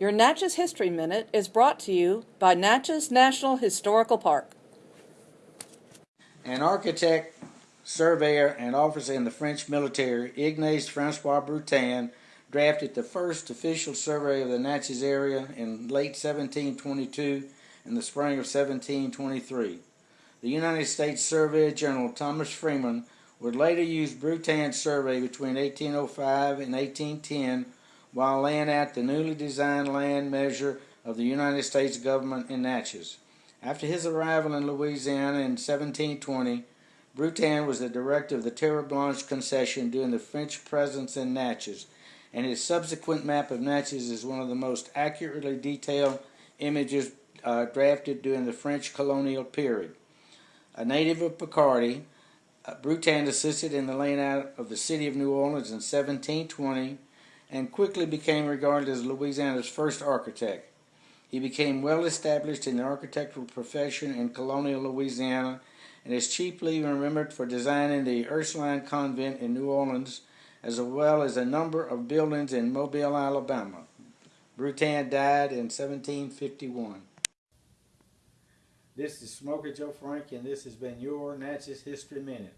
Your Natchez History Minute is brought to you by Natchez National Historical Park. An architect, surveyor, and officer in the French military, Ignace Francois Broutin, drafted the first official survey of the Natchez area in late 1722 and the spring of 1723. The United States Surveyor General Thomas Freeman would later use Broutin's survey between 1805 and 1810 while laying out the newly designed land measure of the United States government in Natchez. After his arrival in Louisiana in 1720, Broutin was the director of the Terre Blanche concession during the French presence in Natchez, and his subsequent map of Natchez is one of the most accurately detailed images uh, drafted during the French colonial period. A native of Picardy, uh, assisted in the laying out of the city of New Orleans in 1720 and quickly became regarded as Louisiana's first architect. He became well established in the architectural profession in colonial Louisiana and is chiefly remembered for designing the Ursuline Convent in New Orleans as well as a number of buildings in Mobile, Alabama. Broutin died in 1751. This is Smokye Joe Frank, and this has been your Natchez History Minute.